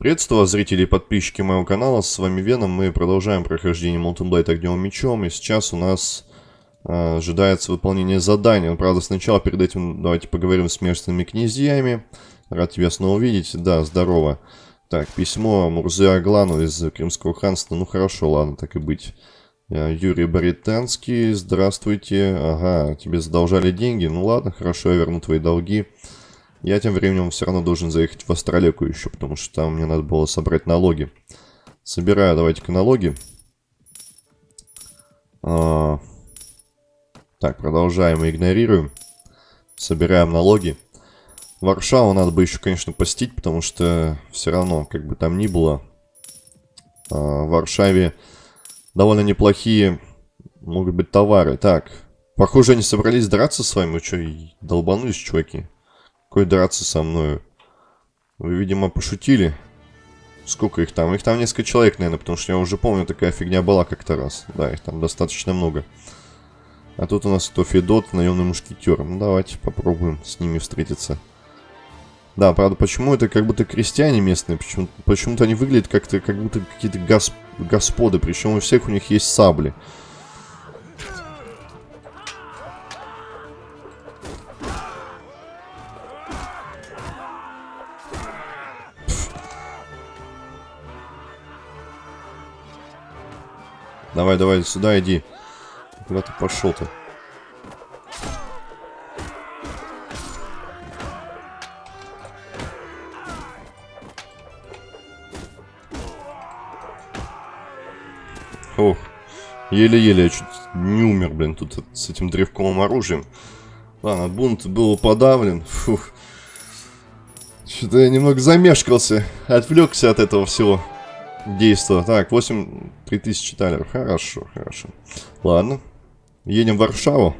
Приветствую вас, зрители и подписчики моего канала, с вами Веном, мы продолжаем прохождение Molten Blade огневым мечом, и сейчас у нас э, ожидается выполнение задания. Правда, сначала перед этим давайте поговорим с местными князьями. Рад тебя снова видеть, да, здорово. Так, письмо Мурзе Аглану из Крымского ханства, ну хорошо, ладно, так и быть. Э, Юрий Баританский, здравствуйте, ага, тебе задолжали деньги, ну ладно, хорошо, я верну твои долги. Я тем временем все равно должен заехать в Астролеку еще, потому что там мне надо было собрать налоги. Собираю, давайте-ка налоги. А... Так, продолжаем и игнорируем. Собираем налоги. Варшаву надо бы еще, конечно, постить, потому что все равно, как бы там ни было, а, в Варшаве довольно неплохие могут быть товары. Так, похоже, они собрались драться с вами. Вы что, долбанулись, чуваки? Какой драться со мной? Вы, видимо, пошутили. Сколько их там? Их там несколько человек, наверное, потому что я уже помню, такая фигня была как-то раз. Да, их там достаточно много. А тут у нас кто? Федот, наемный мушкетер. Ну, давайте попробуем с ними встретиться. Да, правда, почему это как будто крестьяне местные? Почему-то почему они выглядят как-то, как будто какие-то госп господы. Причем у всех у них есть сабли. Давай, давай, сюда иди. Куда ты пошел-то? Ох, еле-еле, я чуть не умер, блин, тут с этим древковым оружием. Ладно, бунт был подавлен. Фух. Что-то я немного замешкался, отвлекся от этого всего действа. Так, 8 3000 талеров. Хорошо, хорошо. Ладно. Едем в Варшаву.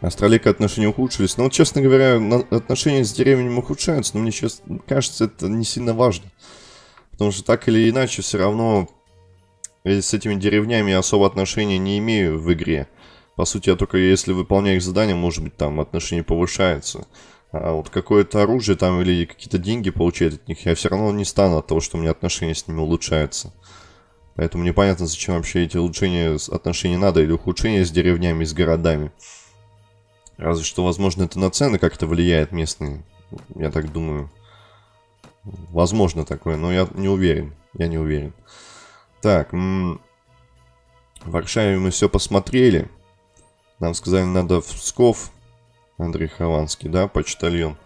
Астролика отношения ухудшились. Но вот, честно говоря, отношения с деревнями ухудшаются, но мне сейчас кажется, это не сильно важно. Потому что так или иначе, все равно с этими деревнями особо отношения не имею в игре. По сути, я только если выполняю их задания, может быть, там отношения повышаются. А вот какое-то оружие там или какие-то деньги получать от них, я все равно не стану от того, что у меня отношения с ними улучшаются. Поэтому непонятно, зачем вообще эти улучшения отношений надо, или ухудшения с деревнями, с городами. Разве что, возможно, это на цены как-то влияет местные. Я так думаю. Возможно такое, но я не уверен. Я не уверен. Так, в Варшаве мы все посмотрели. Нам сказали, надо в Псков. Андрей Хованский, да, почтальон.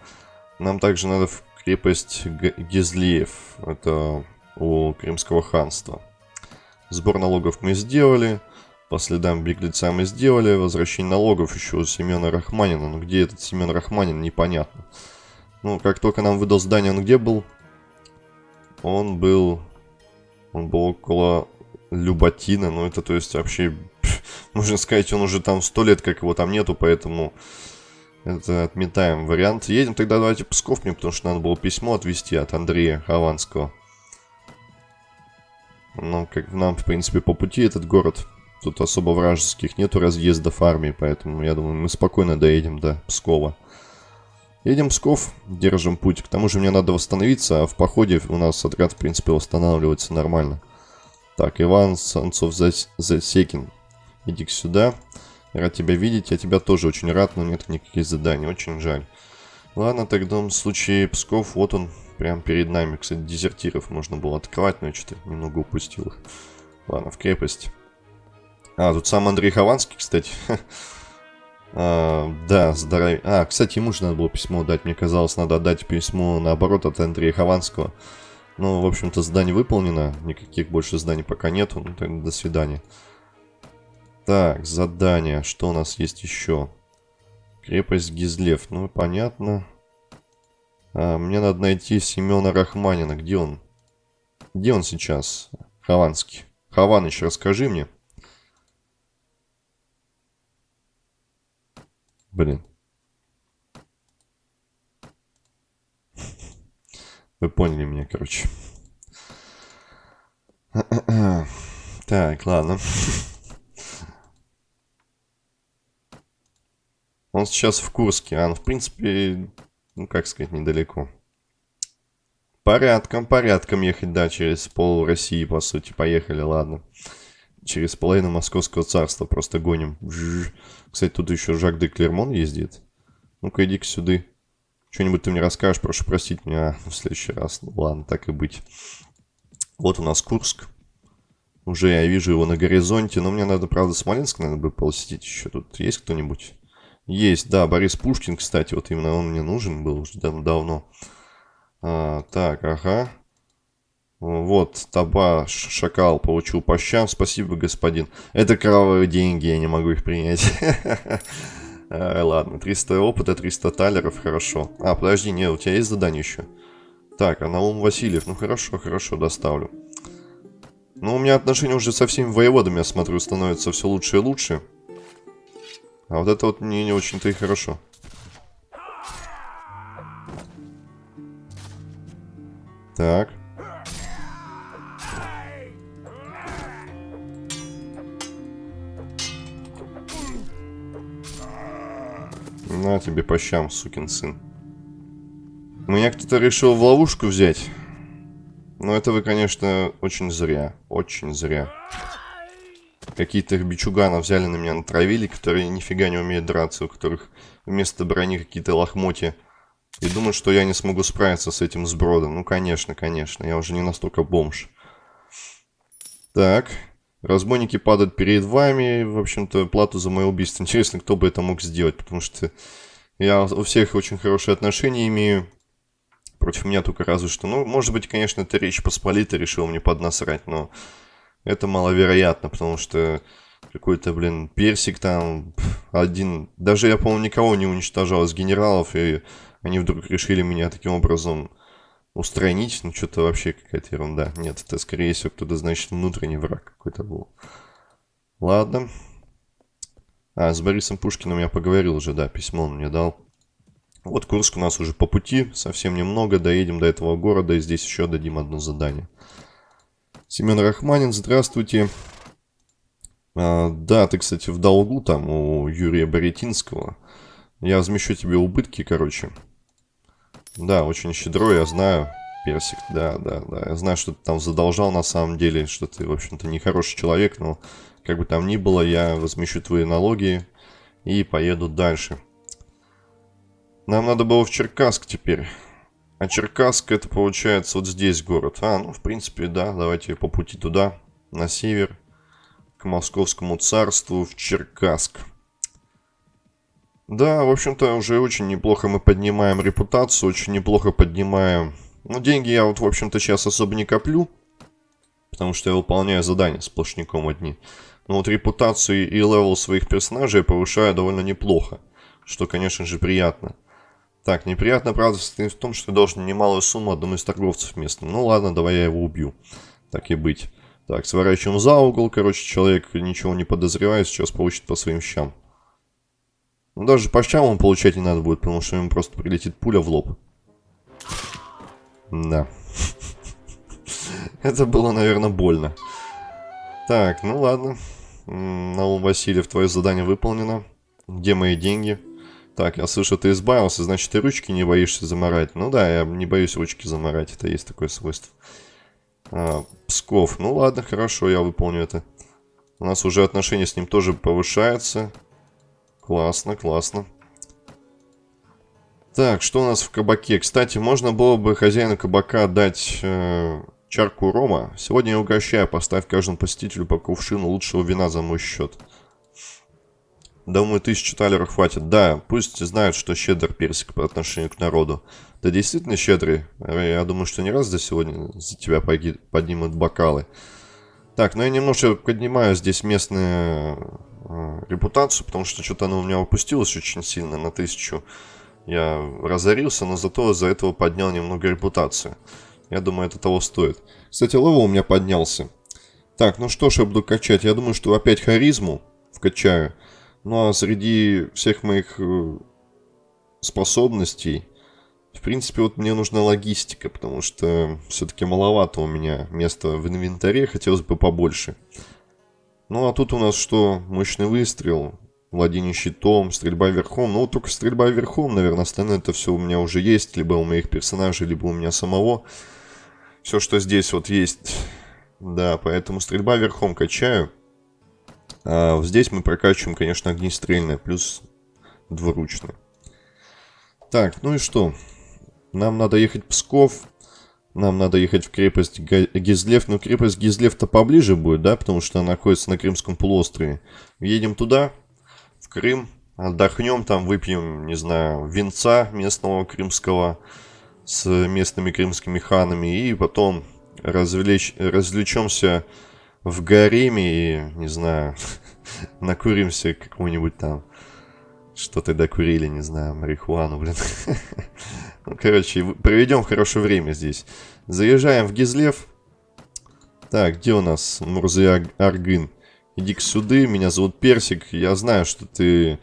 Нам также надо в крепость Гизлиев. Это у Крымского ханства. Сбор налогов мы сделали. По следам беглеца мы сделали. Возвращение налогов еще у Семена Рахманина. Но где этот Семен Рахманин, непонятно. Ну, как только нам выдал здание, он где был? Он был... Он был около Люботина. Ну, это то есть вообще... Можно сказать, он уже там сто лет, как его там нету, поэтому... Это отметаем вариант. Едем тогда давайте Псков мне, потому что надо было письмо отвезти от Андрея Хованского. Ну, как нам, в принципе, по пути этот город. Тут особо вражеских нету разъездов армии, поэтому, я думаю, мы спокойно доедем до Пскова. Едем в Псков, держим путь. К тому же мне надо восстановиться, а в походе у нас отряд, в принципе, восстанавливается нормально. Так, Иван Санцов-Засекин, иди сюда. Рад тебя видеть, я тебя тоже очень рад, но нет никаких заданий, очень жаль. Ладно, тогда в случае Псков, вот он, Прям перед нами, кстати, дезертиров можно было открывать, но я что-то немного упустил их. Ладно, в крепость. А, тут сам Андрей Хованский, кстати. а, да, здоровье. А, кстати, ему же надо было письмо дать. Мне казалось, надо отдать письмо наоборот от Андрея Хованского. Ну, в общем-то, задание выполнено. Никаких больше заданий пока нету. Ну, тогда до свидания. Так, задание. Что у нас есть еще? Крепость Гизлев. Ну, понятно. А, мне надо найти Семена Рахманина. Где он? Где он сейчас? Хованский. Хованыч, расскажи мне. Блин. Вы поняли меня, короче. Так, ладно. Он сейчас в Курске. А, ну, в принципе, ну, как сказать, недалеко. Порядком, порядком ехать, да, через пол России, по сути. Поехали, ладно. Через половину Московского царства просто гоним. Кстати, тут еще Жак де Клермон ездит. Ну-ка, иди-ка сюда. Что-нибудь ты мне расскажешь, прошу простить меня в следующий раз. Ну, ладно, так и быть. Вот у нас Курск. Уже я вижу его на горизонте, но мне надо, правда, Смоленск, наверное, бы посетить еще. Тут есть кто-нибудь? Есть, да, Борис Пушкин, кстати, вот именно он мне нужен был уже дав давно. А, так, ага. Вот, таба, шакал, получил по щам. Спасибо, господин. Это кровавые деньги, я не могу их принять. Ладно, 300 опыта, 300 талеров, хорошо. А, подожди, не, у тебя есть задание еще? Так, а Наум Васильев, ну хорошо, хорошо, доставлю. Ну, у меня отношения уже со всеми воеводами, я смотрю, становятся все лучше и лучше. А вот это вот мне не очень-то и хорошо. Так. На тебе по щам, сукин сын. Меня кто-то решил в ловушку взять. Но это вы, конечно, очень зря. Очень зря. Какие-то бичуганов взяли на меня, натравили, которые нифига не умеют драться, у которых вместо брони какие-то лохмотья. И думают, что я не смогу справиться с этим сбродом. Ну, конечно, конечно, я уже не настолько бомж. Так, разбойники падают перед вами. В общем-то, плату за мое убийство. Интересно, кто бы это мог сделать, потому что я у всех очень хорошие отношения имею. Против меня только разве что. Ну, может быть, конечно, это Речь Посполита решил мне поднасрать, но это маловероятно, потому что какой-то, блин, персик там один... Даже я, по-моему, никого не уничтожал из генералов, и они вдруг решили меня таким образом устранить. Ну, что-то вообще какая-то ерунда. Нет, это, скорее всего, кто-то, значит, внутренний враг какой-то был. Ладно. А, с Борисом Пушкиным я поговорил уже, да, письмо он мне дал. Вот Курск у нас уже по пути, совсем немного, доедем до этого города, и здесь еще дадим одно задание. Семен Рахманин, здравствуйте. А, да, ты, кстати, в долгу там у Юрия Боретинского. Я возмещу тебе убытки, короче. Да, очень щедро, я знаю. Персик, да, да, да. Я знаю, что ты там задолжал на самом деле, что ты, в общем-то, нехороший человек, но как бы там ни было, я возмещу твои налоги и поеду дальше. Нам надо было в Черкасск теперь. А Черкасск это получается вот здесь город. А, ну в принципе, да, давайте по пути туда, на север, к Московскому царству, в Черкасск. Да, в общем-то, уже очень неплохо мы поднимаем репутацию, очень неплохо поднимаем... Ну, деньги я вот, в общем-то, сейчас особо не коплю, потому что я выполняю задания сплошняком одни. Но вот репутацию и level своих персонажей я повышаю довольно неплохо, что, конечно же, приятно. Так, неприятно, правда, состоит в том, что я должен немалую сумму одному из торговцев местным. Ну ладно, давай я его убью. Так и быть. Так, сворачиваем за угол. Короче, человек ничего не подозревает, сейчас получит по своим щам. Ну, даже по щам он получать не надо будет, потому что ему просто прилетит пуля в лоб. Да. Это было, наверное, больно. Так, ну ладно. Наум Васильев, твое задание выполнено. Где мои деньги? Так, я слышу, ты избавился, значит, ты ручки не боишься заморать. Ну да, я не боюсь ручки заморать, это есть такое свойство. А, Псков, ну ладно, хорошо, я выполню это. У нас уже отношения с ним тоже повышаются. Классно, классно. Так, что у нас в кабаке? Кстати, можно было бы хозяину кабака дать э, чарку рома. Сегодня я угощаю, поставь каждому посетителю по кувшину лучшего вина за мой счет. Думаю, тысячу талеров хватит. Да, пусть знают, что щедр персик по отношению к народу. Ты действительно щедрый? Я думаю, что не раз за сегодня за тебя поднимут бокалы. Так, ну я немножко поднимаю здесь местную э, репутацию, потому что что-то оно у меня опустилось очень сильно на тысячу. Я разорился, но зато за этого поднял немного репутацию. Я думаю, это того стоит. Кстати, level у меня поднялся. Так, ну что ж я буду качать? Я думаю, что опять харизму вкачаю. Ну а среди всех моих э, способностей, в принципе, вот мне нужна логистика, потому что все-таки маловато у меня места в инвентаре, хотелось бы побольше. Ну а тут у нас что? Мощный выстрел, владение щитом, стрельба верхом. Ну вот только стрельба верхом, наверное, остальное это все у меня уже есть, либо у моих персонажей, либо у меня самого. все, что здесь вот есть. Да, поэтому стрельба верхом качаю. А здесь мы прокачиваем, конечно, огнестрельное, плюс двуручное. Так, ну и что? Нам надо ехать в Псков. Нам надо ехать в крепость Гизлев. Но крепость Гизлев-то поближе будет, да? Потому что она находится на Крымском полуострове. Едем туда, в Крым. Отдохнем там, выпьем, не знаю, венца местного крымского с местными крымскими ханами. И потом развлечь, развлечемся в гареме и, не знаю, накуримся какого-нибудь там что то докурили, не знаю, марихуану, блин. ну, короче, проведем хорошее время здесь. Заезжаем в Гизлев. Так, где у нас Мурзы Аргын? иди к сюда, меня зовут Персик. Я знаю, что ты...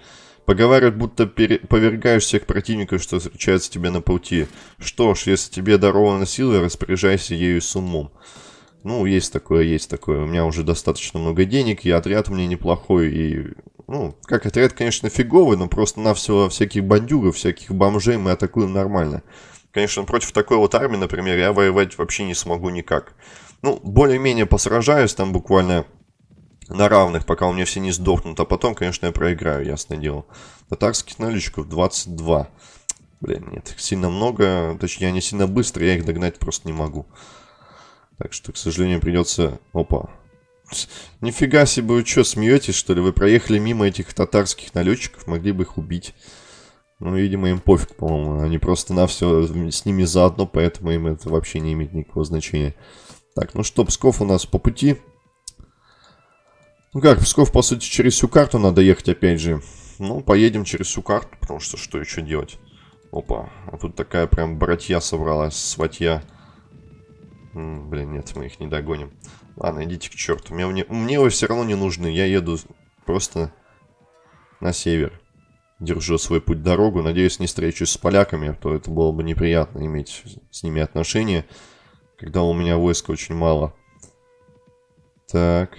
Поговаривают, будто пере... повергаешь всех противников, что встречаются тебе на пути. Что ж, если тебе дарована сила, распоряжайся ею с умом. Ну, есть такое, есть такое. У меня уже достаточно много денег, и отряд у меня неплохой, и... Ну, как отряд, конечно, фиговый, но просто на все всяких бандюгов, всяких бомжей мы атакуем нормально. Конечно, против такой вот армии, например, я воевать вообще не смогу никак. Ну, более-менее посражаюсь там буквально на равных, пока у меня все не сдохнут, а потом, конечно, я проиграю, ясное дело. Татарских наличков 22. Блин, нет, сильно много, точнее, они сильно быстро, я их догнать просто не могу. Так что, к сожалению, придется... Опа. Нифига себе, вы что, смеетесь, что ли? Вы проехали мимо этих татарских налетчиков, могли бы их убить. Ну, видимо, им пофиг, по-моему. Они просто на все с ними заодно, поэтому им это вообще не имеет никакого значения. Так, ну что, Псков у нас по пути. Ну как, Псков, по сути, через всю карту надо ехать опять же. Ну, поедем через всю карту, потому что что еще делать? Опа, а тут такая прям братья собралась, сватья. Блин, нет, мы их не догоним. Ладно, идите к черту. Мне, мне, мне вы все равно не нужны. Я еду просто на север. Держу свой путь дорогу. Надеюсь, не встречусь с поляками, а то это было бы неприятно иметь с ними отношения, когда у меня войска очень мало. Так.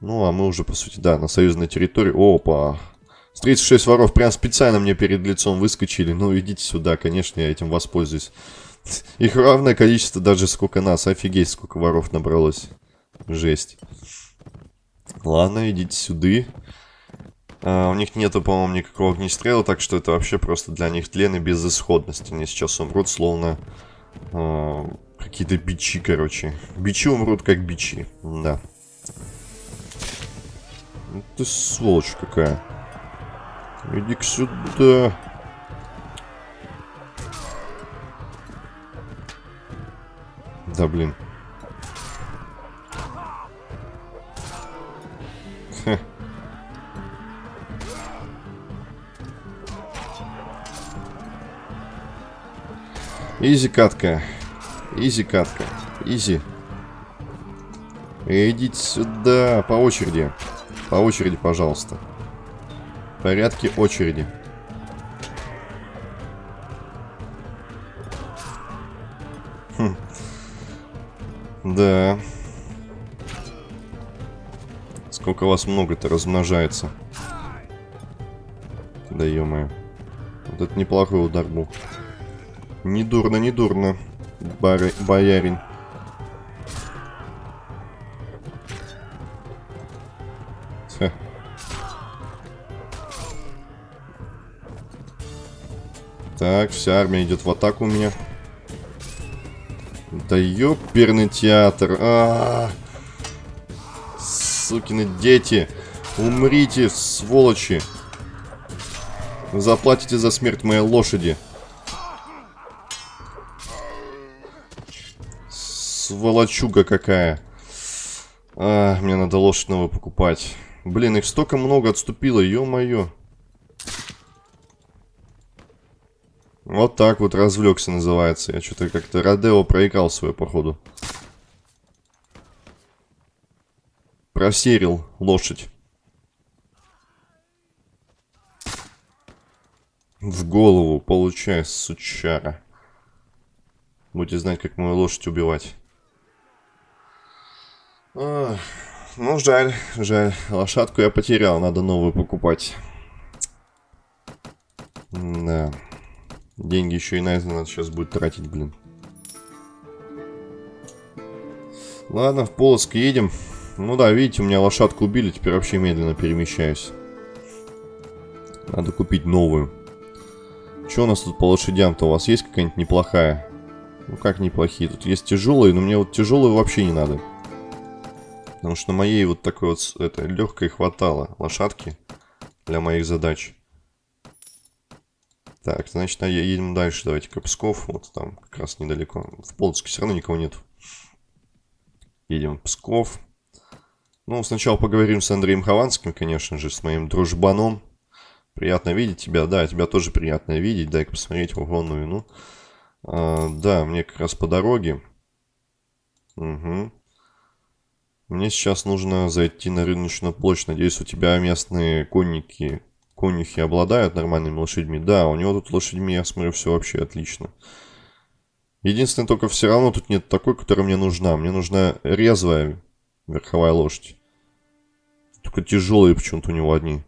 Ну, а мы уже, по сути, да, на союзной территории. Опа! 36 воров прям специально мне перед лицом выскочили. Ну, идите сюда, конечно, я этим воспользуюсь. Их равное количество даже сколько нас. Офигеть, сколько воров набралось. Жесть. Ладно, идите сюда. А, у них нету, по-моему, никакого огнестрела, так что это вообще просто для них тлен и безысходность. Они сейчас умрут, словно а, какие-то бичи, короче. Бичи умрут, как бичи. Да. Ну, ты сволочь какая. Иди-ка сюда. Да, блин. Изи катка. Изи катка. Изи. Идите сюда. По очереди. По очереди, пожалуйста. В порядке очереди. Да. Сколько вас много-то размножается. Да ё-моё. Вот это неплохой удар был. Не дурно, не дурно, бар... боярин. Так, вся армия идет в атаку у меня. Да ёперный театр. А -а -а. Сукины дети. Умрите, сволочи. заплатите за смерть моей лошади. Сволочуга какая. А, мне надо лошадь новую покупать. Блин, их столько много отступило, ё-моё. Вот так вот развлекся называется. Я что-то как-то Родео проиграл свою походу. Просерил лошадь. В голову, получай, сучара. Будете знать, как мою лошадь убивать. Ах, ну, жаль, жаль. Лошадку я потерял, надо новую покупать. Да. Деньги еще и на надо сейчас будет тратить, блин. Ладно, в Полоск едем. Ну да, видите, у меня лошадку убили, теперь вообще медленно перемещаюсь. Надо купить новую. Что у нас тут по лошадям-то? У вас есть какая-нибудь неплохая? Ну как неплохие? Тут есть тяжелые, но мне вот тяжелые вообще не надо. Потому что моей вот такой вот это, легкой хватало лошадки для моих задач. Так, значит, а едем дальше. Давайте-ка Псков. Вот там как раз недалеко. В Полоцке все равно никого нет. Едем в Псков. Ну, сначала поговорим с Андреем Хованским, конечно же, с моим дружбаном. Приятно видеть тебя. Да, тебя тоже приятно видеть. Дай-ка посмотреть в ну и ну. А, да, мне как раз по дороге. Угу. Мне сейчас нужно зайти на рыночную площадь. Надеюсь, у тебя местные конники, конюхи обладают нормальными лошадьми. Да, у него тут лошадьми, я смотрю, все вообще отлично. Единственное, только все равно тут нет такой, которая мне нужна. Мне нужна резвая верховая лошадь. Только тяжелые почему-то у него одни.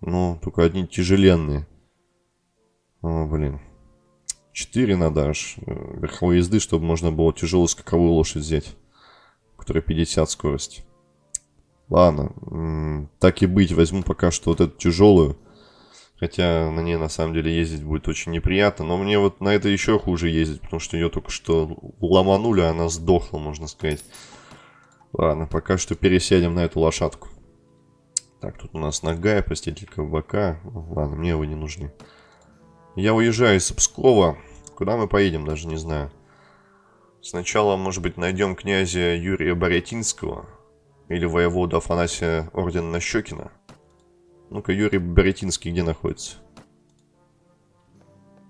Ну, только одни тяжеленные. О, блин. Четыре надо аж э, верховой езды, чтобы можно было тяжелую скаковую лошадь взять которая 50 скорость. Ладно, так и быть, возьму пока что вот эту тяжелую. Хотя на ней на самом деле ездить будет очень неприятно. Но мне вот на это еще хуже ездить, потому что ее только что ломанули, а она сдохла, можно сказать. Ладно, пока что пересядем на эту лошадку. Так, тут у нас нога, постелитель кабака. Ладно, мне его не нужны. Я уезжаю из Пскова. Куда мы поедем, даже не знаю. Сначала, может быть, найдем князя Юрия Боретинского или воевода Афанасия Ордена Щекина. Ну-ка, Юрий Боретинский где находится?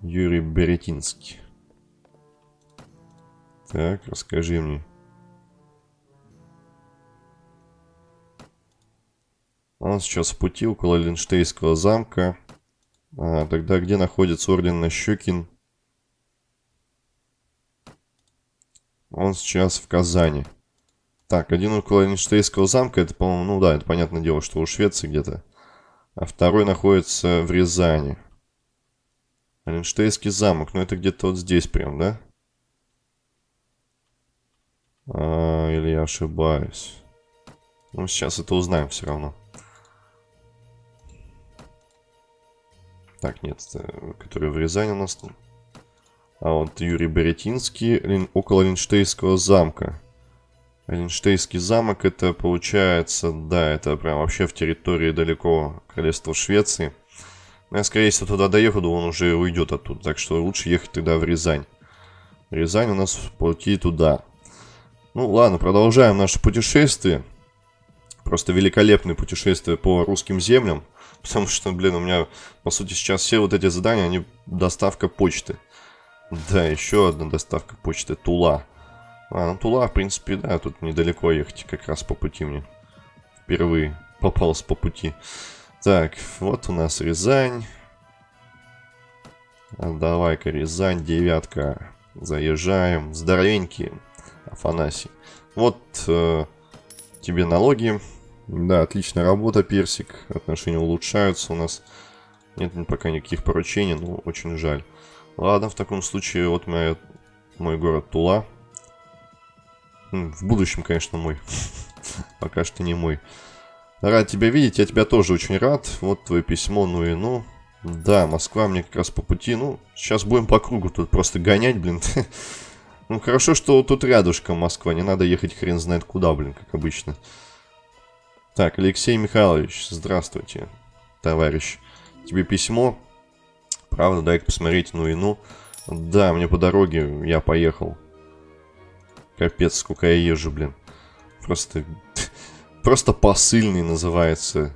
Юрий Боретинский. Так, расскажи мне. Он сейчас в пути около Линштейского замка. А, тогда где находится Орден Нащекин? Он сейчас в Казани. Так, один около Эйнштейнского замка, это, по-моему, ну да, это понятное дело, что у Швеции где-то. А второй находится в Рязани. Эйнштейнский замок, ну это где-то вот здесь прям, да? А, или я ошибаюсь? Ну, сейчас это узнаем все равно. Так, нет, который в Рязани у нас... А вот Юрий Беретинский около Линштейского замка. Линштейский замок это получается, да, это прям вообще в территории далеко королевства Швеции. Но я, скорее всего, туда доехал, он уже уйдет оттуда. Так что лучше ехать тогда в Рязань. Рязань у нас в пути туда. Ну ладно, продолжаем наше путешествие. Просто великолепное путешествие по русским землям. Потому что, блин, у меня, по сути, сейчас все вот эти задания, они доставка почты. Да, еще одна доставка почты. Тула. А, ну Тула, в принципе, да, тут недалеко ехать, как раз по пути мне. Впервые попался по пути. Так, вот у нас Рязань. А Давай-ка, Рязань, девятка. Заезжаем. Здоровенькие, Афанасий. Вот э, тебе налоги. Да, отличная работа, Персик. Отношения улучшаются у нас. Нет пока никаких поручений, но очень жаль. Ладно, в таком случае вот моя, мой город Тула. В будущем, конечно, мой. Пока что не мой. Рад тебя видеть, я тебя тоже очень рад. Вот твое письмо, ну и ну. Да, Москва мне как раз по пути. Ну, сейчас будем по кругу тут просто гонять, блин. Ну, хорошо, что тут рядышком Москва. Не надо ехать хрен знает куда, блин, как обычно. Так, Алексей Михайлович, здравствуйте, товарищ. Тебе письмо. Правда, дай-ка посмотреть, ну и ну. Да, мне по дороге, я поехал. Капец, сколько я езжу, блин. Просто... Просто посыльный называется.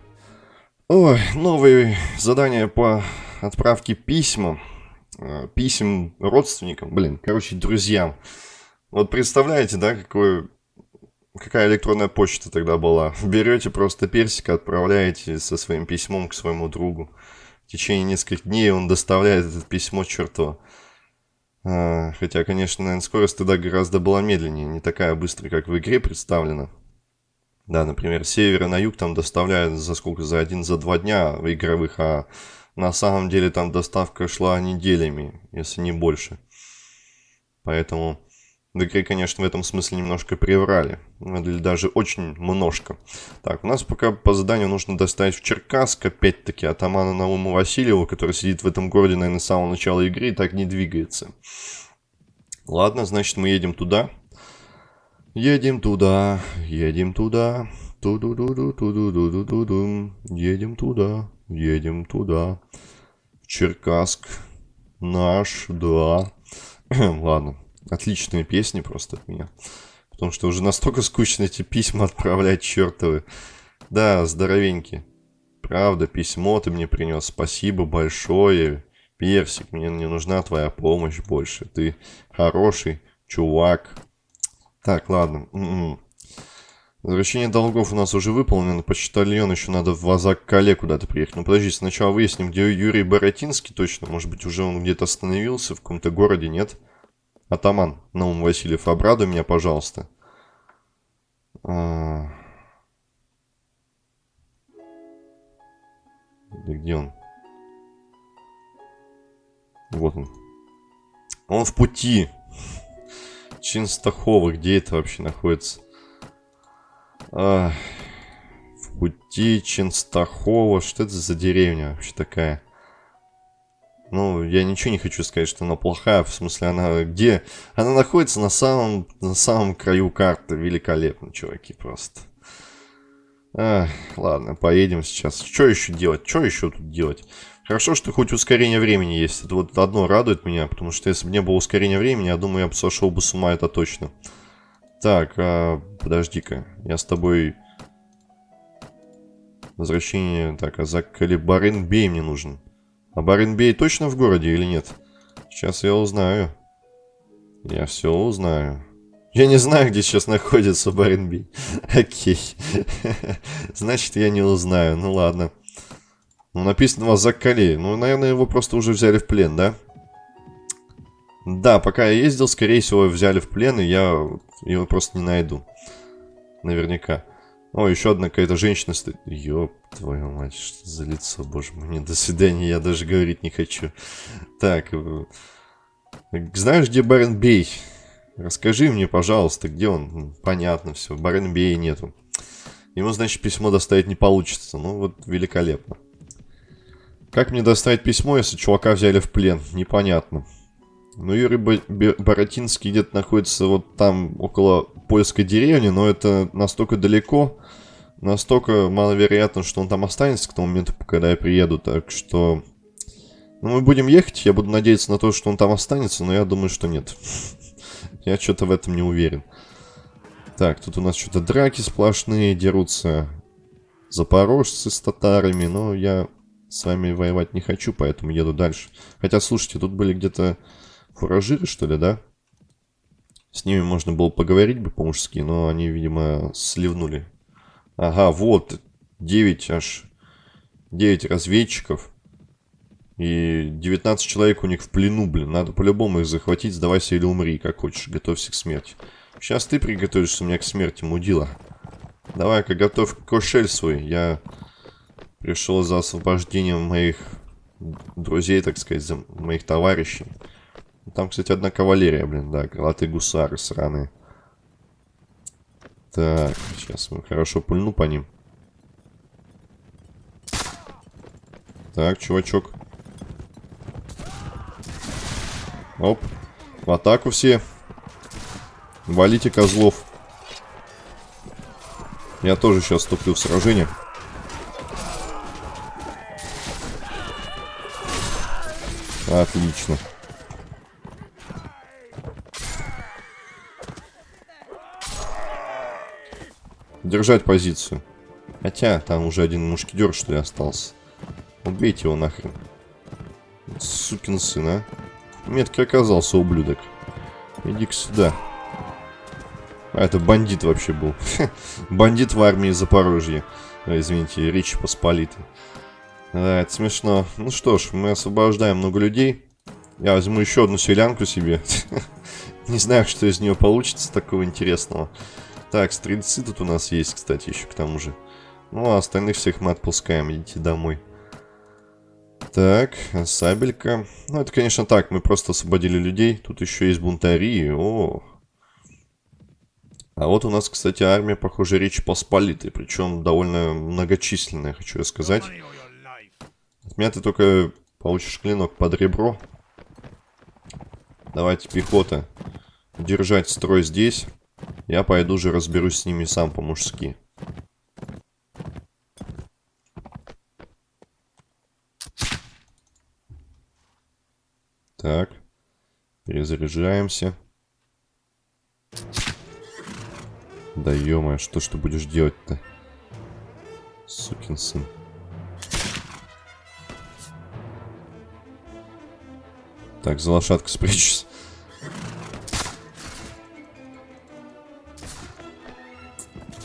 Ой, новые задания по отправке письма. Э, писем родственникам, блин, короче, друзьям. Вот представляете, да, какой, какая электронная почта тогда была? Берете просто персика, отправляете со своим письмом к своему другу. В течение нескольких дней он доставляет это письмо черту. А, хотя, конечно, наверное, скорость тогда гораздо была медленнее, не такая быстрая, как в игре представлена. Да, например, с севера на юг там доставляют за сколько? За один, за два дня игровых, а на самом деле там доставка шла неделями, если не больше. Поэтому, Игре, конечно, в этом смысле немножко приврали. Или даже очень немножко. Так, у нас пока по заданию нужно доставить в Черкасск, опять-таки, атамана Науму Васильева, который сидит в этом городе, наверное, с самого начала игры и так не двигается. Ладно, значит, мы едем туда. Едем туда, едем туда. Ту-ду-ду-ду-ту-ду-ду-ду-ду. Едем туда, едем туда. В Черкасск. Наш, да. Ладно, отличные песни просто от меня. Потому что уже настолько скучно эти письма отправлять чертовы. Да, здоровенький. Правда, письмо ты мне принес. Спасибо большое. Персик, мне не нужна твоя помощь больше. Ты хороший чувак. Так, ладно. М-м. Возвращение долгов у нас уже выполнено. Почтальон еще надо в Вазак-Кале куда-то приехать. Ну подожди, сначала выясним, где Юрий Боротинский точно. Может быть, уже он где-то остановился в каком-то городе, нет? Атаман Наум Васильев, обрадуй меня, пожалуйста. А... Да где он? Вот он. Он в пути. Чинстахова, где это вообще находится? А, в пути Чинстахова. Что это за деревня вообще такая? Ну, я ничего не хочу сказать, что она плохая. В смысле, она где? Она находится на самом, на самом краю карты. Великолепно, чуваки, просто. А, ладно, поедем сейчас. Что еще делать? Что еще тут делать? Хорошо, что хоть ускорение времени есть. Это вот одно радует меня, потому что если бы не было ускорения времени, я думаю, я бы сошел бы с ума, это точно. Так, а, подожди-ка. Я с тобой... Возвращение... Так, а за Калибаренбей мне нужен. А Баренбей точно в городе или нет? Сейчас я узнаю. Я все узнаю. Я не знаю, где сейчас находится Баренбей. Окей. Значит, я не узнаю. Ну ладно. Ну, написано у вас Заккалей. Ну, наверное, его просто уже взяли в плен, да? Да, пока я ездил, скорее всего, взяли в плен, и я его просто не найду. Наверняка. О, еще одна какая-то женщина стоит. Ёб твою мать, что за лицо, боже мой. Не, до свидания, я даже говорить не хочу. Так, э, знаешь, где Барен Бей? Расскажи мне, пожалуйста, где он? Понятно все, Барен Бея нету. Ему, значит, письмо доставить не получится. Ну, вот великолепно. Как мне доставить письмо, если чувака взяли в плен? Непонятно. Ну, Юрий Боротинский где-то находится вот там, около польской деревни, но это настолько далеко, настолько маловероятно, что он там останется к тому моменту, когда я приеду, так что... Ну, мы будем ехать, я буду надеяться на то, что он там останется, но я думаю, что нет. Я что-то в этом не уверен. Так, тут у нас что-то драки сплошные, дерутся запорожцы с татарами, но я с вами воевать не хочу, поэтому еду дальше. Хотя, слушайте, тут были где-то фуражиры, что ли, да? С ними можно было поговорить бы по-мужски, но они, видимо, сливнули. Ага, вот, 9 аж, 9 разведчиков. И 19 человек у них в плену, блин. Надо по-любому их захватить, сдавайся или умри, как хочешь, готовься к смерти. Сейчас ты приготовишься меня к смерти, мудила. Давай-ка готовь кошель свой. Я пришел за освобождением моих друзей, так сказать, за моих товарищей. Там, кстати, одна кавалерия, блин, да, крылатые гусары сраные. Так, сейчас мы хорошо пульну по ним. Так, чувачок. Оп. В атаку все. Валите козлов. Я тоже сейчас вступлю в сражение. Отлично. Держать позицию. Хотя, там уже один мушкетер, что ли, остался. Убейте его нахрен. Сукин сын, а. Меткий оказался, ублюдок. Иди-ка сюда. А, это бандит вообще был. бандит в армии Запорожья. Извините, Речи Посполитой. Да, это смешно. Ну что ж, мы освобождаем много людей. Я возьму еще одну селянку себе. Не знаю, что из нее получится такого интересного. Так, стрельцы тут у нас есть, кстати, еще к тому же. Ну, а остальных всех мы отпускаем, идите домой. Так, сабелька. Ну, это, конечно, так, мы просто освободили людей. Тут еще есть бунтари. О, А вот у нас, кстати, армия, похоже, Речи Посполитой. Причем довольно многочисленная, хочу я сказать. От меня ты только получишь клинок под ребро. Давайте, пехота. Держать строй здесь. Я пойду же разберусь с ними сам по-мужски. Так. Перезаряжаемся. Да ё что ж ты будешь делать-то? Сукин сын. Так, за лошадку спрячусь.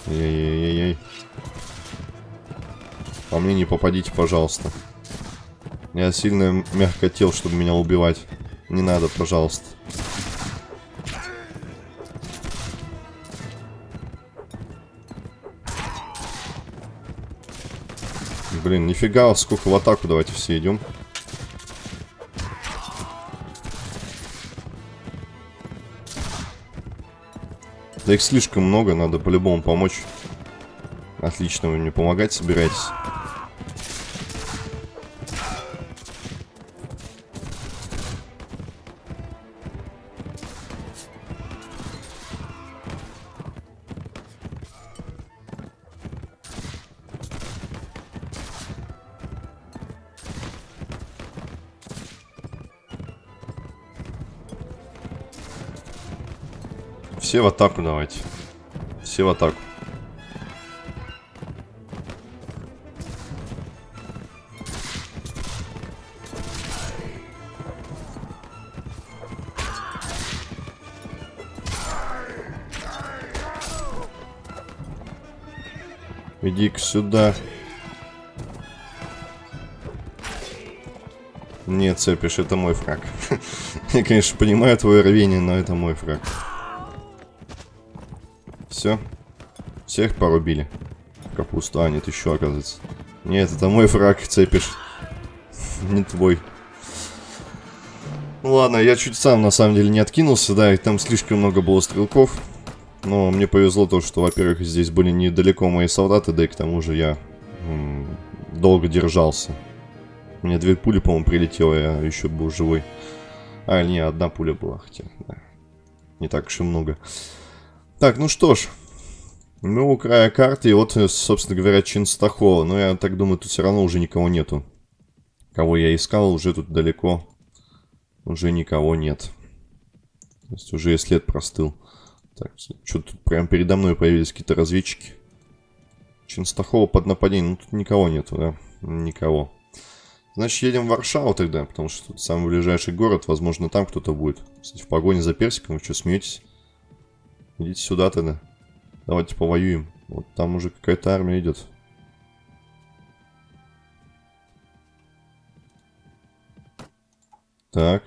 Эй-эй-эй-эй. По мне не попадите, пожалуйста. Я сильно мягко тел, чтобы меня убивать. Не надо, пожалуйста. Блин, нифига, сколько в атаку, давайте все идем. Их слишком много, надо по-любому помочь. Отлично, вы мне помогать собираетесь. Все в атаку давайте. Все в атаку. Иди-ка сюда. Нет, цепишь, это мой фраг. Я, конечно, понимаю твое рвение, но это мой фраг. Все. Всех порубили. Капусту. А, нет, еще, оказывается. Нет, это мой фраг, цепишь. Не твой. Ну ладно, я чуть сам на самом деле не откинулся, да, и там слишком много было стрелков. Но мне повезло то, что, во-первых, здесь были недалеко мои солдаты, да и к тому же я долго держался. У меня две пули, по-моему, прилетело, я еще был живой. А, не, одна пуля была, хотя, да. Не так уж и много. Так, ну что ж. Мы у края карты, и вот, собственно говоря, Чинстахова. Но я так думаю, тут все равно уже никого нету. Кого я искал, уже тут далеко. Уже никого нет. То есть уже и след простыл. Так, что тут прям передо мной появились какие-то разведчики. Чинстахова под нападением. Ну, тут никого нету, да? Никого. Значит, едем в Варшаву тогда, потому что тут самый ближайший город. Возможно, там кто-то будет. Кстати, в погоне за персиком, вы что, смеетесь? Идите сюда тогда. Давайте повоюем. Вот там уже какая-то армия идет. Так.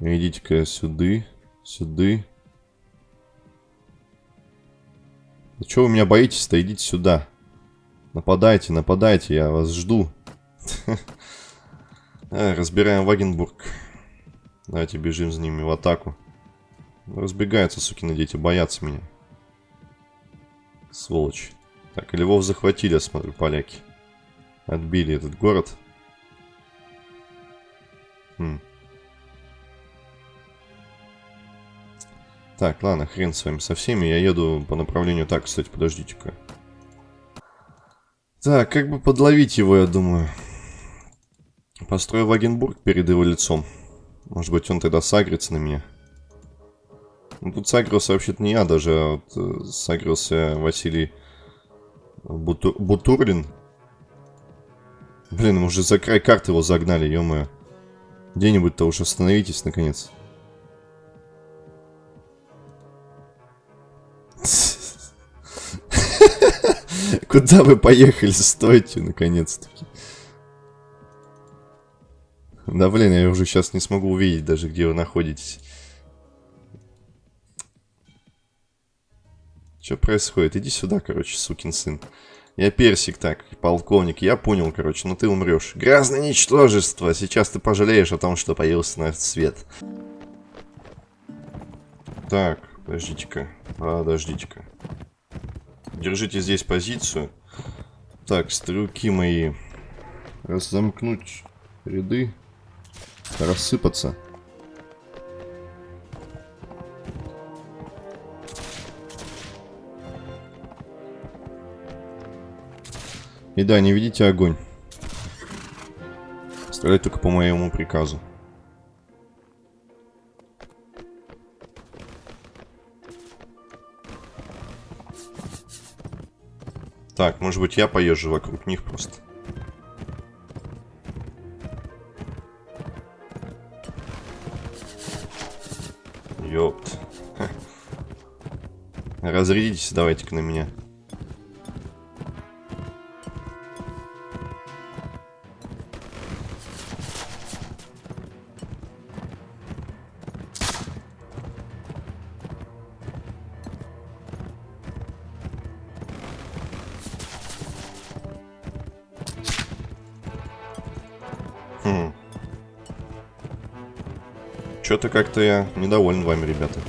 Идите-ка сюда. Сюда. Да что вы меня боитесь-то? Идите сюда. Нападайте, нападайте, я вас жду. Разбираем Вагенбург. Давайте бежим за ними в атаку. Разбегаются, сукины дети, боятся меня. Сволочь. Так, Львов захватили, я смотрю, поляки. Отбили этот город. Хм. Так, ладно, хрен с вами со всеми. Я еду по направлению... Так, кстати, подождите-ка. Так, как бы подловить его, я думаю. Построю Вагенбург перед его лицом. Может быть, он тогда сагрится на меня. Ну, тут сагрился вообще-то не я даже, а вот э, сагрился Василий Буту... Бутурлин. Блин, мы уже за край карты его загнали, ё-моё. Где-нибудь-то уж остановитесь, наконец. Куда вы поехали? Стойте, наконец-таки. Да, блин, я уже сейчас не смогу увидеть даже, где вы находитесь. Что происходит? Иди сюда, короче, сукин сын. Я персик, так, полковник, я понял, короче, но ты умрешь. Грязное ничтожество! Сейчас ты пожалеешь о том, что появился на свет. Так, Подождите-ка. Подождите-ка. Держите здесь позицию. Так, стрелки мои. Разомкнуть ряды. Рассыпаться. И да, не видите огонь. Стрелять только по моему приказу. Так, может быть я поезжу вокруг них просто. Ёпт. Разрядитесь давайте-ка на меня. Что-то как-то я недоволен вами, ребята.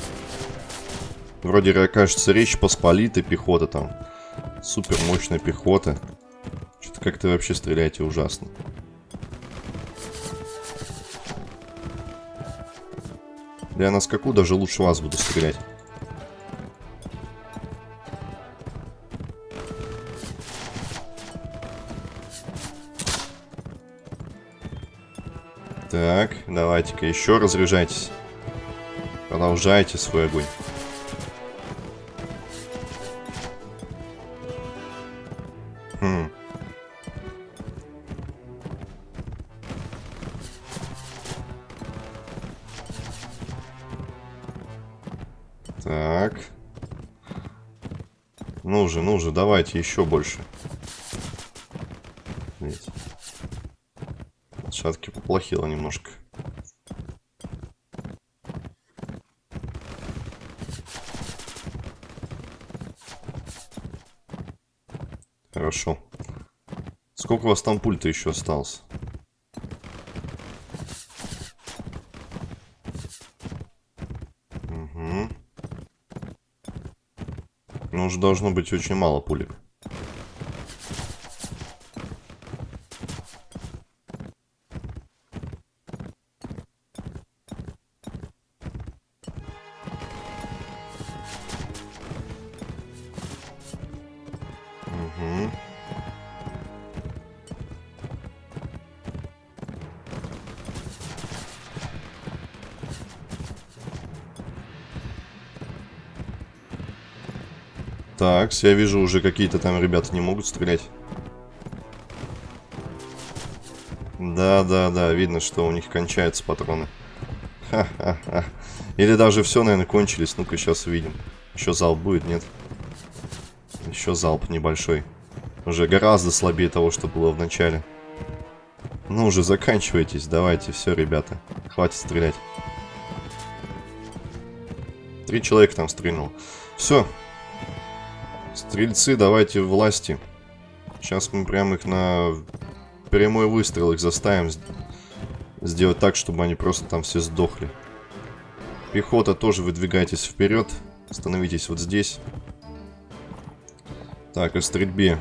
Вроде, кажется, речь посполитой пехота там. Супер мощная пехота. Что-то как-то вообще стреляете ужасно. Да я на скаку даже лучше вас буду стрелять. Давайте-ка еще разряжайтесь. Продолжайте свой огонь. Хм. Так. Ну же, ну же, давайте еще больше. Видите. Все-таки поплохело немножко. Хорошо. Сколько у вас там пульта еще осталось? Угу. Ну, уже должно быть очень мало пулек. Так, я вижу уже какие-то там ребята не могут стрелять. Да, да, да, видно, что у них кончаются патроны. Ха-ха-ха. Или даже все, наверное, кончились. Ну-ка, сейчас увидим. Еще залп будет, нет? Еще залп небольшой. Уже гораздо слабее того, что было в начале. Ну уже заканчивайтесь, давайте, все, ребята. Хватит стрелять. Три человека там стрельнул. Все, Стрельцы, давайте власти. Сейчас мы прям их на прямой выстрел их заставим сделать так, чтобы они просто там все сдохли. Пехота тоже выдвигайтесь вперед. Становитесь вот здесь. Так, о стрельбе.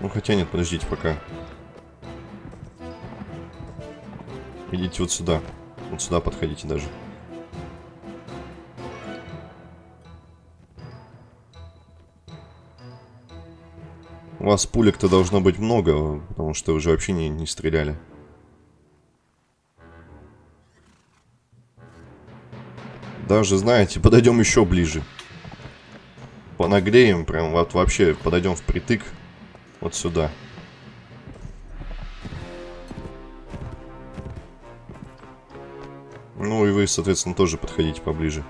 Ну, хотя нет, подождите пока. Идите вот сюда. Вот сюда подходите даже. У вас пулек-то должно быть много, потому что вы же вообще не, не стреляли. Даже, знаете, подойдем еще ближе. Понагреем, прям вот вообще подойдем впритык вот сюда. Ну и вы, соответственно, тоже подходите поближе.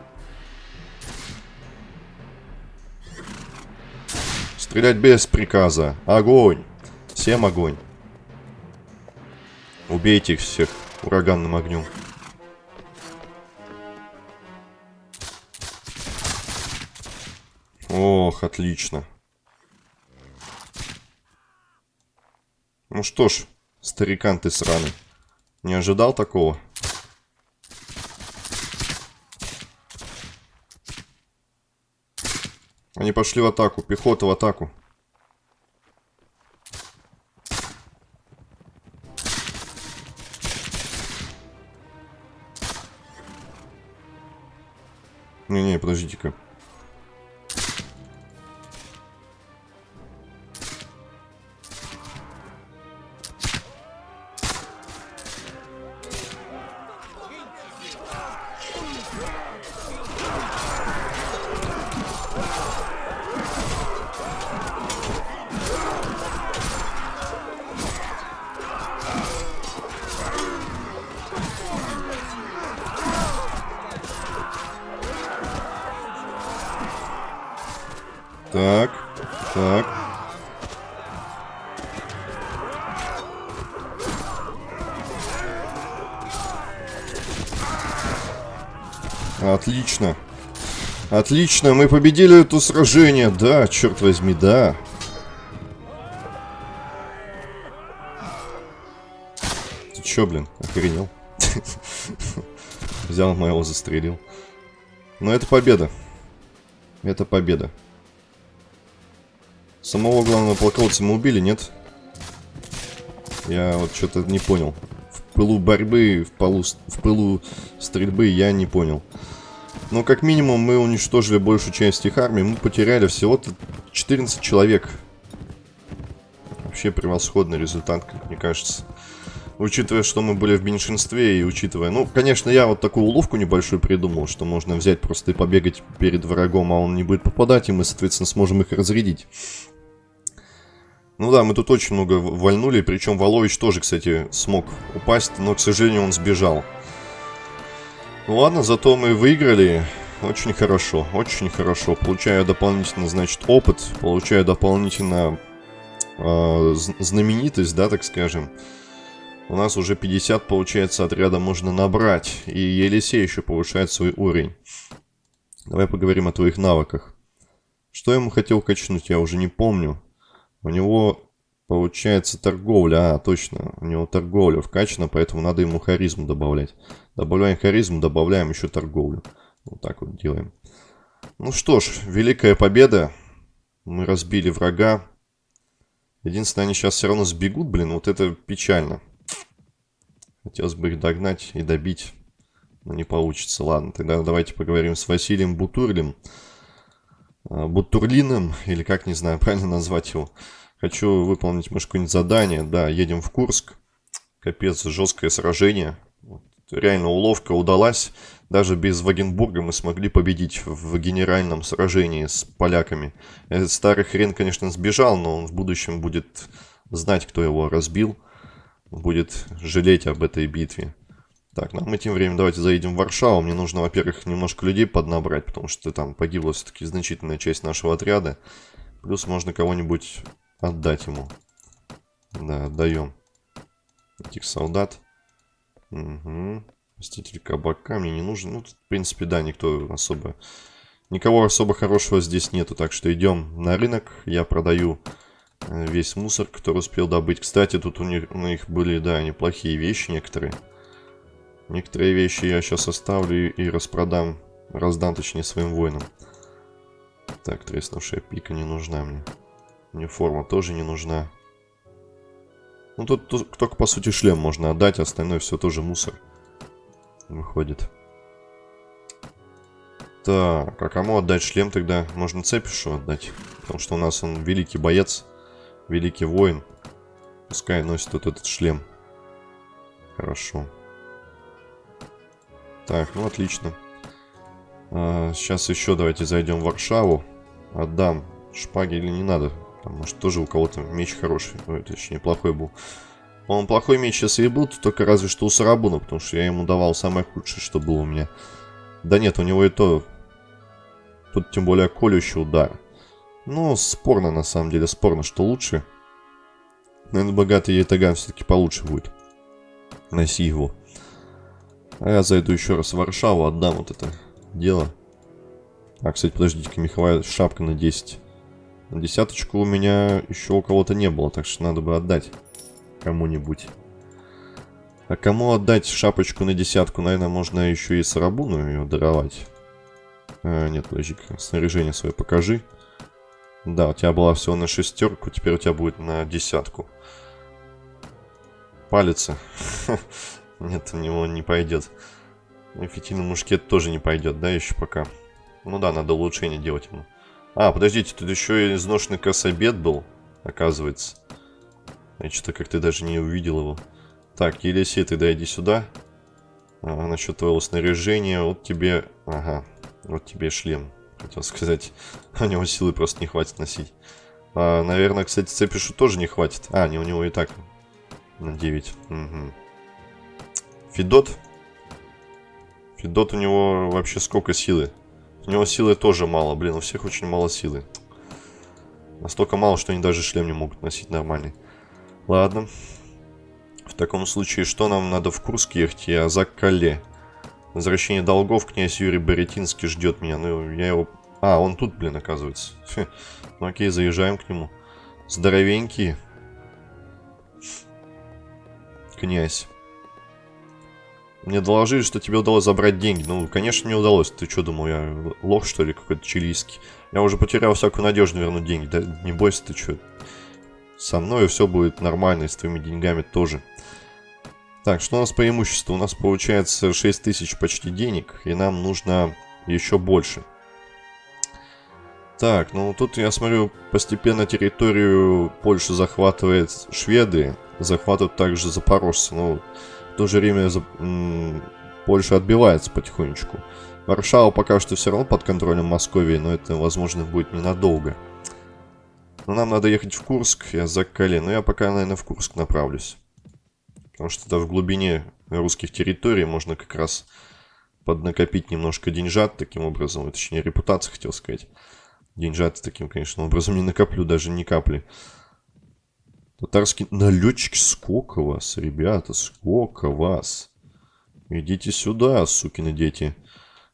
Стрелять без приказа. Огонь! Всем огонь. Убейте их всех ураганным огнем. Ох, отлично. Ну что ж, старикан ты сраный. Не ожидал такого? Они пошли в атаку. Пехота в атаку. Не-не, подождите-ка. Отлично, мы победили это сражение. Да, черт возьми, да. Ты чё, блин, охренел? Взял моего, застрелил. Но это победа. Это победа. Самого главного полководца мы убили, нет? Я вот что-то не понял. В пылу борьбы, в, полу, в пылу стрельбы я не понял. Но как минимум мы уничтожили большую часть их армии. Мы потеряли всего-то 14 человек. Вообще превосходный результат, как мне кажется. Учитывая, что мы были в меньшинстве и учитывая... Ну, конечно, я вот такую уловку небольшую придумал, что можно взять просто и побегать перед врагом, а он не будет попадать, и мы, соответственно, сможем их разрядить. Ну да, мы тут очень много вальнули, причем Волович тоже, кстати, смог упасть, но, к сожалению, он сбежал. Ну ладно, зато мы выиграли. Очень хорошо, очень хорошо. Получаю дополнительно, значит, опыт, получаю дополнительно э, знаменитость, да, так скажем. У нас уже 50, получается, отряда можно набрать. И Елисей еще повышает свой уровень. Давай поговорим о твоих навыках. Что ему хотел качнуть, я уже не помню. У него получается торговля. А, точно. У него торговля вкачана, поэтому надо ему харизму добавлять. Добавляем харизму, добавляем еще торговлю. Вот так вот делаем. Ну что ж, великая победа. Мы разбили врага. Единственное, они сейчас все равно сбегут, блин, вот это печально. Хотелось бы их догнать и добить, но не получится. Ладно, тогда давайте поговорим с Василием Бутурлем. А, Бутурлиным, или как, не знаю, правильно назвать его. Хочу выполнить, может, какое-нибудь задание. Да, едем в Курск. Капец, жесткое сражение. Реально уловка удалась. Даже без Вагенбурга мы смогли победить в генеральном сражении с поляками. Этот старый хрен, конечно, сбежал, но он в будущем будет знать, кто его разбил. Будет жалеть об этой битве. Так, ну а мы тем временем давайте заедем в Варшаву. Мне нужно, во-первых, немножко людей поднабрать, потому что там погибла все-таки значительная часть нашего отряда. Плюс можно кого-нибудь отдать ему. Да, отдаем этих солдат. Угу. Мститель кабака мне не нужен. Ну, тут, в принципе, да, никто особо... Никого особо хорошего здесь нету, так что идем на рынок. Я продаю э, весь мусор, который успел добыть. Кстати, тут у них, у них были, да, неплохие вещи некоторые. Некоторые вещи я сейчас оставлю и распродам, раздам точнее своим воинам. Так, треснувшая пика не нужна мне. Униформа тоже не нужна. Ну тут, только по сути шлем можно отдать, остальное все тоже мусор. Выходит. Так, а кому отдать шлем тогда? Можно Цепишу отдать. Потому что у нас он великий боец, великий воин. Пускай носит вот этот шлем. Хорошо. Так, ну отлично. А, сейчас еще давайте зайдем в Варшаву. Отдам шпаги или не надо. Там, может, тоже у кого-то меч хороший. Ой, точнее, плохой был. Он плохой меч сейчас и был, только разве что у Сарабуна, потому что я ему давал самое худшее, что было у меня. Да нет, у него и то... Тут тем более колющий удар. Ну, спорно на самом деле, спорно, что лучше. Наверное, богатый Ятаган все-таки получше будет. Носи его. А я зайду еще раз в Варшаву, отдам вот это дело. А, кстати, подождите-ка, Михаил, шапка на 10. Десяточку у меня еще у кого-то не было, так что надо бы отдать кому-нибудь. А кому отдать шапочку на десятку? Наверное, можно еще и Сарабуну ее даровать. А, нет, подожди-ка, снаряжение свое покажи. Да, у тебя была всего на шестерку, теперь у тебя будет на десятку. Палится. Нет, у него не пойдет. Эффективный мушкет тоже не пойдет, да, еще пока. Ну да, надо улучшение делать ему. А, подождите, тут еще и изношенный кособед был, оказывается. Я что-то как-то даже не увидел его. Так, Елисей, ты дойди сюда. А, насчет твоего снаряжения, вот тебе... Ага, вот тебе шлем. Хотел сказать, у него силы просто не хватит носить. А, наверное, кстати, цепишу тоже не хватит. А, не, у него и так на 9. Угу. Федот. Федот у него вообще сколько силы? У него силы тоже мало. Блин, у всех очень мало силы. Настолько мало, что они даже шлем не могут носить нормальный. Ладно. В таком случае, что нам надо в Курск ехать? Я за Кале. Возвращение долгов князь Юрий Боретинский ждет меня. Ну, я его... А, он тут, блин, оказывается. Ну окей, заезжаем к нему. Здоровенький. Князь. Мне доложили, что тебе удалось забрать деньги. Ну, конечно, мне удалось. Ты что, думал, я лох, что ли, какой-то чилийский? Я уже потерял всякую надежду вернуть деньги. Да не бойся, ты что. Со мной все будет нормально, и с твоими деньгами тоже. Так, что у нас преимущество? У нас получается 6 тысяч почти денег, и нам нужно еще больше. Так, ну тут я смотрю, постепенно территорию Польши захватывает шведы, захватывают также запорожцы. Ну, то же время Польша отбивается потихонечку. Варшава пока что все равно под контролем Московии, но это, возможно, будет ненадолго. Но нам надо ехать в Курск, я за Кале, но я пока, наверное, в Курск направлюсь. Потому что это в глубине русских территорий можно как раз поднакопить немножко деньжат таким образом. Точнее, репутации, хотел сказать. Деньжат таким, конечно, образом не накоплю, даже ни капли. Татарский налетчик, сколько вас, ребята, сколько вас. Идите сюда, сукины дети.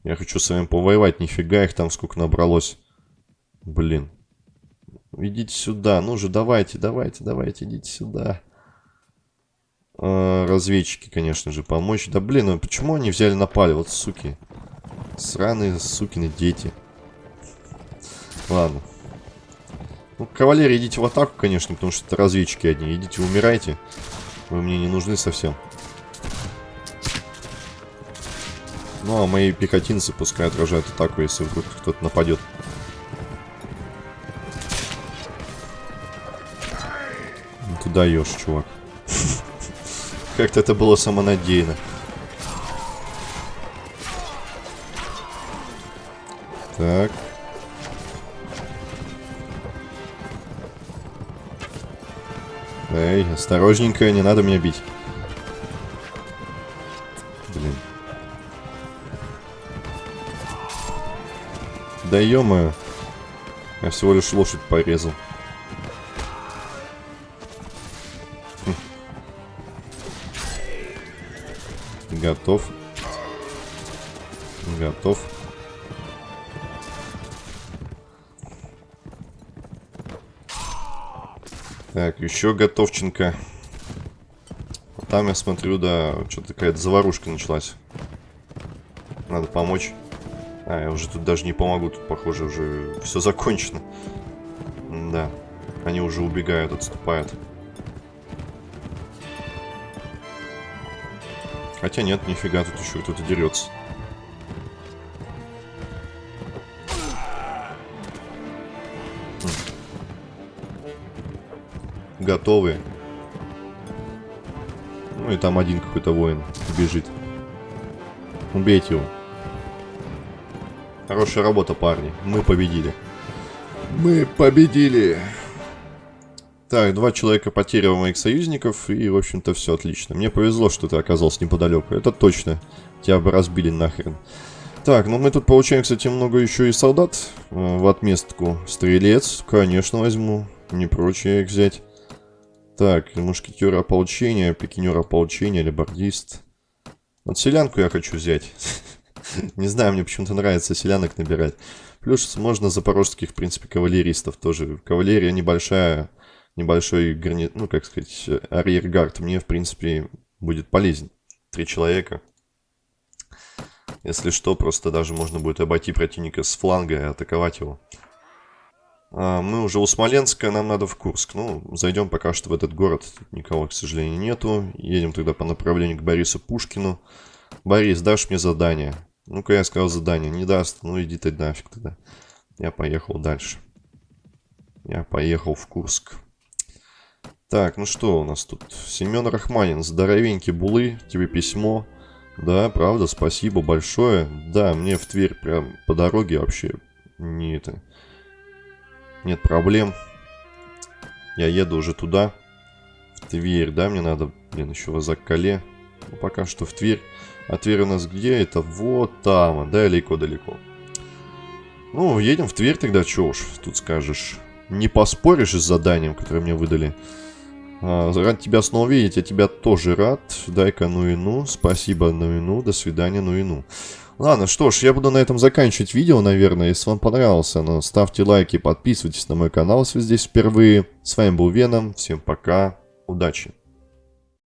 Я хочу с вами повоевать, нифига их там сколько набралось. Блин. Идите сюда, ну же, давайте, давайте, давайте, идите сюда. А, разведчики, конечно же, помочь. Да блин, ну почему они взяли напали, вот суки. Сраные сукины дети. Ладно. Ну, кавалерия, идите в атаку, конечно, потому что это разведчики одни. Идите, умирайте. Вы мне не нужны совсем. Ну, а мои пехотинцы пускай отражают атаку, если вдруг кто-то нападет. Ну, даешь, чувак. Как-то это было самонадеянно. Так. Эй, осторожненько, не надо меня бить. Блин. Да ё Я всего лишь лошадь порезал. Хм. Готов. Готов. Так, еще готовченко. Там я смотрю, да, что-то какая-то заварушка началась. Надо помочь. А, я уже тут даже не помогу, тут, похоже, уже все закончено. Да, они уже убегают, отступают. Хотя нет, нифига, тут еще кто-то дерется. Готовы. Ну и там один какой-то воин бежит. Убейте его. Хорошая работа, парни. Мы победили. Мы победили. Так, два человека потерял моих союзников, и, в общем-то, все отлично. Мне повезло, что ты оказался неподалеку. Это точно. Тебя бы разбили нахрен. Так, ну мы тут получаем, кстати, много еще и солдат э, в отместку. Стрелец, конечно, возьму. Не прочее их взять. Так, мушкетер ополчения, пикинер ополчения, лебардист. Вот селянку я хочу взять. Не знаю, мне почему-то нравится селянок набирать. Плюс можно запорожских, в принципе, кавалеристов тоже. Кавалерия небольшая, небольшой гарнит, ну, как сказать, арьергард мне, в принципе, будет полезен. Три человека. Если что, просто даже можно будет обойти противника с фланга и атаковать его. А, мы уже у Смоленска, нам надо в Курск. Ну, зайдем пока что в этот город. Тут никого, к сожалению, нету. Едем тогда по направлению к Борису Пушкину. Борис, дашь мне задание? Ну-ка, я сказал задание. Не даст. Ну, иди ты нафиг тогда. Я поехал дальше. Я поехал в Курск. Так, ну что у нас тут? Семен Рахманин, здоровенький булы, тебе письмо. Да, правда, спасибо большое. Да, мне в Тверь прям по дороге вообще не это... Нет проблем. Я еду уже туда. В Тверь, да, мне надо, блин, еще в Азак-Кале. Ну, пока что в Тверь. А Тверь у нас где? Это вот там, далеко-далеко. Ну, едем в Тверь тогда, что уж тут скажешь. Не поспоришь с заданием, которое мне выдали. А, рад тебя снова видеть, я тебя тоже рад. Дай-ка ну и ну. Спасибо, ну и ну. До свидания, ну и ну. Ладно, что ж, я буду на этом заканчивать видео, наверное. Если вам понравилось оно, ставьте лайки, подписывайтесь на мой канал, если вы здесь впервые. С вами был Веном, всем пока, удачи.